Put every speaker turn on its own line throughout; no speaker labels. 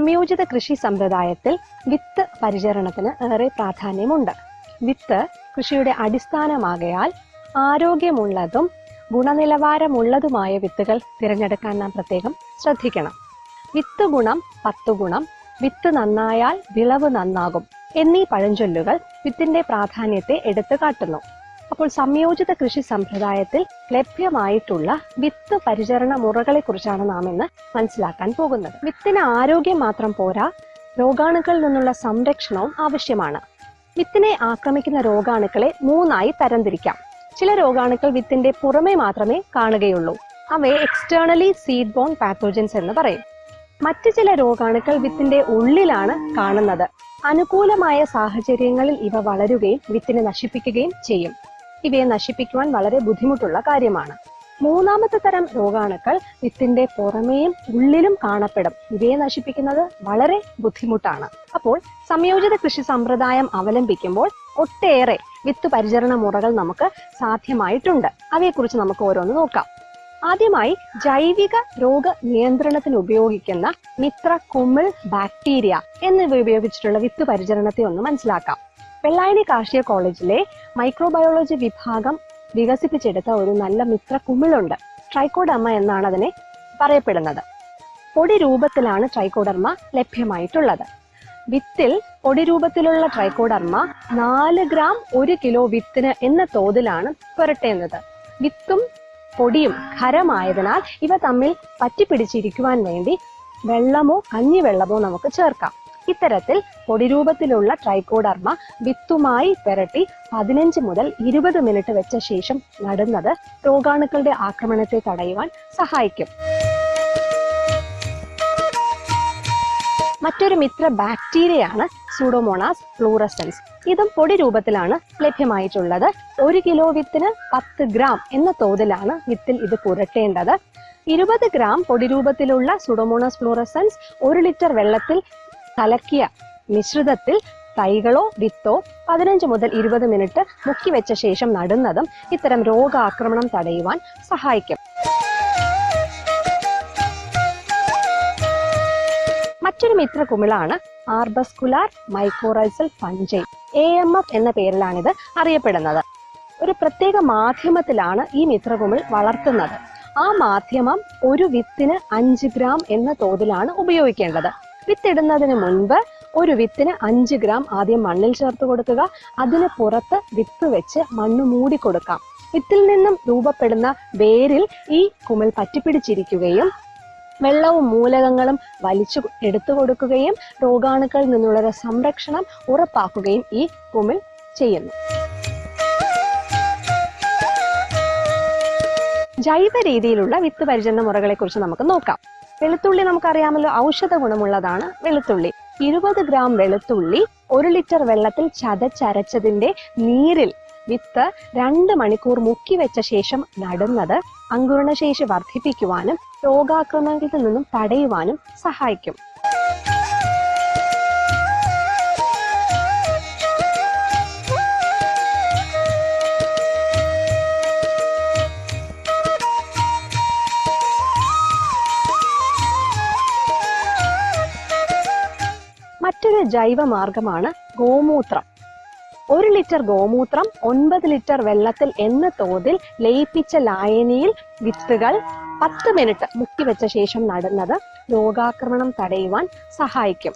സംയോജിത കൃഷി സമ്പ്രദായത്തിൽ വിത്ത് പരിചരണത്തിന് ഏറെ പ്രാധാന്യമുണ്ട്. വിത്ത് കൃഷിയുടെ അടിസ്ഥാനമാകയാൽ ആരോഗ്യമുള്ളതും ഗുണനിലവാരമുള്ളതുമായ വിത്തുകൾ തിരഞ്ഞെടുക്കാൻ നാം പ്രത്യേകം ശ്രദ്ധിക്കണം. വിത്ത് ഗുണം പത്ത് ഗുണം വിത്ത് നന്നായാൽ വിളവ് നന്നാകും എന്നീ പഴഞ്ചൊല്ലുകൾ വിത്തിന്റെ പ്രാധാന്യത്തെ എടുത്തു കാട്ടുന്നു. അപ്പോൾ സംയോജിത കൃഷി സമ്പ്രദായത്തിൽ ലഭ്യമായിട്ടുള്ള വിത്ത് പരിചരണ മുറകളെ കുറിച്ചാണ് നാം ഇന്ന് മനസ്സിലാക്കാൻ പോകുന്നത്. വിത്തിന് ആരോഗ്യം മാത്രം പോരാ രോഗാണുക്കളിൽ നിന്നുള്ള സംരക്ഷണവും ആവശ്യമാണ്. വിത്തിനെ ആക്രമിക്കുന്ന രോഗാണുക്കളെ മൂന്നായി തരംതിരിക്കാം. ചില രോഗാണുക്കൾ വിത്തിന്റെ പുറമേ മാത്രമേ കാണുകയുള്ളൂ. അവയെ എക്സ്റ്റേണലി സീഡ് ബോൺ പാത്തോജൻസ് എന്ന് പറയും. മറ്റു ചില രോഗാണുക്കൾ വിത്തിന്റെ ഉള്ളിലാണ് കാണുന്നത്. അനുകൂലമായ സാഹചര്യങ്ങളിൽ ഇവ വളരുകയും വിത്തിനെ നശിപ്പിക്കുകയും ചെയ്യും. ഇവയെ നശിപ്പിക്കുവാൻ വളരെ ബുദ്ധിമുട്ടുള്ള കാര്യമാണ്. മൂന്നാമത്തെ തരം രോഗാണുക്കൾ വിത്തിന്റെ പുറമേയും ഉള്ളിലും കാണപ്പെടും. ഇവയെ നശിപ്പിക്കുന്നത് വളരെ ബുദ്ധിമുട്ടാണ്. അപ്പോൾ സംയോജിത കൃഷി സമ്പ്രദായം അവലംബിക്കുമ്പോൾ ഒട്ടേറെ വിത്ത് പരിചരണ മുറകൾ നമുക്ക് സാധ്യമായിട്ടുണ്ട്. അവയെക്കുറിച്ച് നമുക്ക് ഓരോന്ന് നോക്കാം. ആദ്യമായി ജൈവിക രോഗ നിയന്ത്രണത്തിന് ഉപയോഗിക്കുന്ന മിത്ര കുമിൾ ബാക്ടീരിയ എന്നിവ ഉപയോഗിച്ചിട്ടുള്ള വിത്ത് പരിചരണത്തെ ഒന്ന് മനസ്സിലാക്കാം. വെള്ളായണി കാർഷിക കോളേജിലെ മൈക്രോബയോളജി വിഭാഗം വികസിപ്പിച്ചെടുത്ത ഒരു നല്ല മിത്ര കുമിളുണ്ട്. ട്രൈക്കോഡർമ എന്നാണ് അതിനെ പറയപ്പെടുന്നത്. പൊടി രൂപത്തിലാണ് ട്രൈക്കോഡർമ ലഭ്യമായിട്ടുള്ളത്. വിത്തിൽ പൊടി രൂപത്തിലുള്ള ട്രൈക്കോഡർമ നാല് ഗ്രാം ഒരു കിലോ വിത്തിന് എന്ന തോതിലാണ് പുരട്ടേണ്ടത് വിത്തും പൊടിയും ഖരമായതിനാൽ ഇവ തമ്മിൽ പറ്റിപ്പിടിച്ചിരിക്കുവാൻ വേണ്ടി വെള്ളമോ കഞ്ഞിവെള്ളമോ നമുക്ക് ചേർക്കാം. ഇത്തരത്തിൽ പൊടിരൂപത്തിലുള്ള ട്രൈക്കോഡർമ വിത്തുമായി പെരട്ടി പതിനഞ്ച് മുതൽ ഇരുപത് മിനിറ്റ് വെച്ച ശേഷം നടുന്നത് രോഗാണുക്കളുടെ ആക്രമണത്തെ തടയുവാൻ സഹായിക്കും. മറ്റൊരു മിത്ര ബാക്ടീരിയയാണ് സൂഡോമോണാസ് ഫ്ലൂറസൻസ് ഇതും പൊടി രൂപത്തിലാണ് ലഭ്യമായിട്ടുള്ളത്. ഒരു കിലോ വിത്തിന് പത്ത് ഗ്രാം എന്ന തോതിലാണ് വിത്തിൽ ഇത് പുരട്ടേണ്ടത്. ഇരുപത് ഗ്രാം പൊടി രൂപത്തിലുള്ള സുഡോമോണാസ് ഫ്ലൂറസൻസ് ഒരു ലിറ്റർ വെള്ളത്തിൽ കലക്കിയ മിശ്രിതത്തിൽ തൈകളോ വിത്തോ പതിനഞ്ച് മുതൽ ഇരുപത് മിനിറ്റ് മുക്കി വെച്ച ശേഷം നടുന്നതും ഇത്തരം രോഗാക്രമണം തടയുവാൻ സഹായിക്കും. മറ്റൊരു മിത്ര കുമിളാണ് arbuscular mycorrhizal fungi A M F എന്ന പേരിലാണിത് അറിയപ്പെടുന്നത്. ഒരു പ്രത്യേക മാധ്യമത്തിലാണ് ഈ മിത്രകുമിൾ വളർത്തുന്നത്. ആ മാധ്യമം ഒരു വിത്തിന് അഞ്ച് ഗ്രാം എന്ന തോതിലാണ് ഉപയോഗിക്കേണ്ടത്. വിത്തിടുന്നതിന് മുൻപ് ഒരു വിത്തിന് അഞ്ച് ഗ്രാം ആദ്യം മണ്ണിൽ ചേർത്ത് കൊടുക്കുക. അതിന് പുറത്ത് വിത്ത് വെച്ച് മണ്ണ് മൂടി കൊടുക്കാം. വിത്തിൽ നിന്നും രൂപപ്പെടുന്ന വേരിൽ ഈ കുമിൾ പറ്റിപ്പിടിച്ചിരിക്കുകയും വെള്ളവും മൂലകങ്ങളും വലിച്ചു എടുത്തു കൊടുക്കുകയും രോഗാണുക്കളിൽ നിന്നുള്ള സംരക്ഷണം ഉറപ്പാക്കുകയും ഈ കുമിൾ ചെയ്യുന്നു. ജൈവ രീതിയിലുള്ള വിത്ത് പരിചരണ മുറകളെ കുറിച്ച് നമുക്ക് നോക്കാം. വെളുത്തുള്ളി നമുക്കറിയാമല്ലോ ഔഷധ ഗുണമുള്ളതാണ് വെളുത്തുള്ളി. ഇരുപത് ഗ്രാം വെളുത്തുള്ളി ഒരു ലിറ്റർ വെള്ളത്തിൽ ചതച്ചരച്ചതിന്റെ നീരിൽ വിത്ത് രണ്ട് മണിക്കൂർ മുക്കി വെച്ച ശേഷം നടുന്നത് അങ്കുരണശേഷി വർദ്ധിപ്പിക്കുവാനും രോഗാക്രമണത്തിൽ നിന്നും തടയുവാനും സഹായിക്കും. മറ്റൊരു ജൈവ മാർഗമാണ് ഗോമൂത്രം. ഒരു ലിറ്റർ ഗോമൂത്രം ഒൻപത് ലിറ്റർ വെള്ളത്തിൽ എന്ന തോതിൽ ലയിപ്പിച്ച ലായനിയിൽ വിത്തുകൾ പത്ത് മിനിറ്റ് മുക്കി വെച്ച ശേഷം നടുന്നത് രോഗാക്രമണം തടയുവാൻ സഹായിക്കും.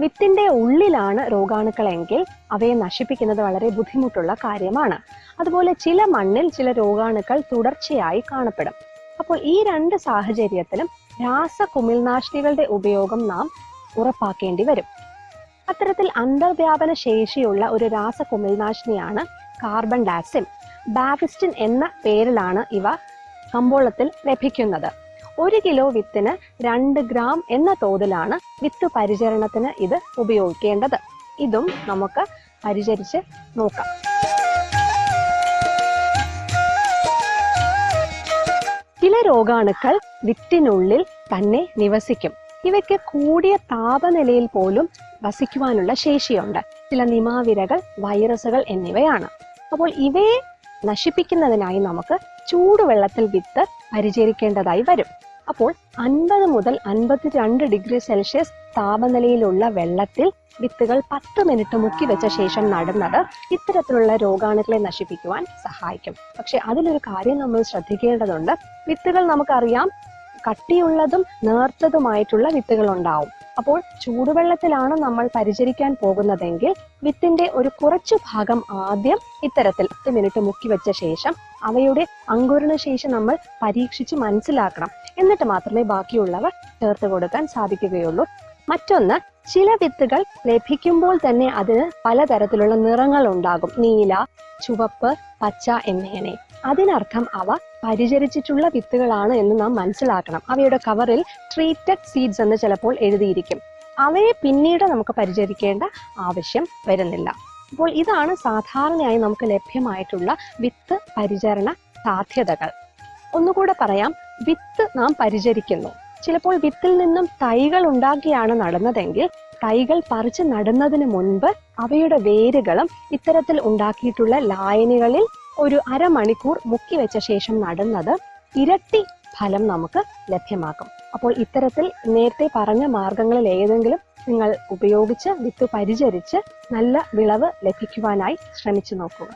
വിത്തിന്റെ ഉള്ളിലാണ് രോഗാണുക്കളെങ്കിൽ അവയെ നശിപ്പിക്കുന്നത് വളരെ ബുദ്ധിമുട്ടുള്ള കാര്യമാണ്. അതുപോലെ ചില മണ്ണിൽ ചില രോഗാണുക്കൾ തുടർച്ചയായി കാണപ്പെടും. അപ്പോൾ ഈ രണ്ട് സാഹചര്യത്തിലും രാസ കുമിൾനാശിനികളുടെ ഉപയോഗം നാം ഉറപ്പാക്കേണ്ടി വരും. അത്തരത്തിൽ അന്തർവ്യാപന ശേഷിയുള്ള ഒരു രാസ കുമിൾനാശിനിയാണ് കാർബൺ ഡാക്സിൻ ബാഫിസ്റ്റിൻ എന്ന പേരിലാണ് ഇവ കമ്പോളത്തിൽ ലഭിക്കുന്നത്. ഒരു കിലോ വിത്തിന് രണ്ട് ഗ്രാം എന്ന തോതിലാണ് വിത്ത് പരിചരണത്തിന് ഇത് ഉപയോഗിക്കേണ്ടത്. ഇതും നമുക്ക് പരിചരിച്ച് നോക്കാം. രോഗാണുക്കൾ വിത്തിനുള്ളിൽ തന്നെ നിവസിക്കും. ഇവയ്ക്ക് കൂടിയ താപനിലയിൽ പോലും വസിക്കുവാനുള്ള ശേഷിയുണ്ട്. ചില നിമാവിരകൾ വൈറസുകൾ എന്നിവയാണ്. അപ്പോൾ ഇവയെ നശിപ്പിക്കുന്നതിനായി നമുക്ക് ചൂടുവെള്ളത്തിൽ വിത്ത് പരിചരിക്കേണ്ടതായി വരും. അപ്പോൾ അൻപത് മുതൽ അൻപത്തിരണ്ട് ഡിഗ്രി സെൽഷ്യസ് താപനിലയിലുള്ള വെള്ളത്തിൽ വിത്തുകൾ പത്ത് മിനിറ്റ് മുക്കി വെച്ച ശേഷം നടുന്നത് ഇത്തരത്തിലുള്ള രോഗാണുക്കളെ നശിപ്പിക്കുവാൻ സഹായിക്കും. പക്ഷെ അതിലൊരു കാര്യം നമ്മൾ ശ്രദ്ധിക്കേണ്ടതുണ്ട്. വിത്തുകൾ നമുക്കറിയാം കട്ടിയുള്ളതും നേർത്തതുമായിട്ടുള്ള വിത്തുകൾ ഉണ്ടാവും അപ്പോൾ ചൂടുവെള്ളത്തിലാണ് നമ്മൾ പരിചരിക്കാൻ പോകുന്നതെങ്കിൽ വിത്തിന്റെ ഒരു കുറച്ചു ഭാഗം ആദ്യം ഇത്തരത്തിൽ പത്ത് മിനിറ്റ് മുക്കി വെച്ച ശേഷം അവയുടെ അങ്കുരണ ശേഷി നമ്മൾ പരീക്ഷിച്ച് മനസ്സിലാക്കണം. എന്നിട്ട് മാത്രമേ ബാക്കിയുള്ളവ ചേർത്ത് കൊടുക്കാൻ സാധിക്കുകയുള്ളൂ. മറ്റൊന്ന് ചില വിത്തുകൾ ലഭിക്കുമ്പോൾ തന്നെ അതിന് പലതരത്തിലുള്ള നിറങ്ങൾ ഉണ്ടാകും നീല ചുവപ്പ് പച്ച എന്നിങ്ങനെ. അതിനർത്ഥം അവ പരിചരിച്ചിട്ടുള്ള വിത്തുകളാണ് എന്ന് നാം മനസ്സിലാക്കണം. അവയുടെ കവറിൽ ട്രീറ്റഡ് സീഡ്സ് എന്ന് ചിലപ്പോൾ എഴുതിയിരിക്കും. അവയെ പിന്നീട് നമുക്ക് പരിചരിക്കേണ്ട ആവശ്യം വരുന്നില്ല. അപ്പോൾ ഇതാണ് സാധാരണയായി നമുക്ക് ലഭ്യമായിട്ടുള്ള വിത്ത് പരിചരണ സാധ്യതകൾ. ഒന്നുകൂടെ പറയാം. വിത്ത് നാം പരിചരിക്കുന്നു. ചിലപ്പോൾ വിത്തിൽ നിന്നും തൈകൾ ഉണ്ടാക്കിയാണ് നടന്നതെങ്കിൽ തൈകൾ പറിച്ച് നടുന്നതിന് മുൻപ് അവയുടെ വേരുകളും ഇത്തരത്തിൽ ഉണ്ടാക്കിയിട്ടുള്ള ലായനികളിൽ ഒരു അരമണിക്കൂർ മുക്കി വെച്ച ശേഷം നടുന്നത് ഇരട്ടി ഫലം നമുക്ക് ലഭ്യമാക്കും. അപ്പോൾ ഇത്തരത്തിൽ നേരത്തെ പറഞ്ഞ മാർഗങ്ങളിൽ ഏതെങ്കിലും നിങ്ങൾ ഉപയോഗിച്ച് വിത്ത് പരിചരിച്ച് നല്ല വിളവ് ലഭിക്കുവാനായി ശ്രമിച്ചു നോക്കുക.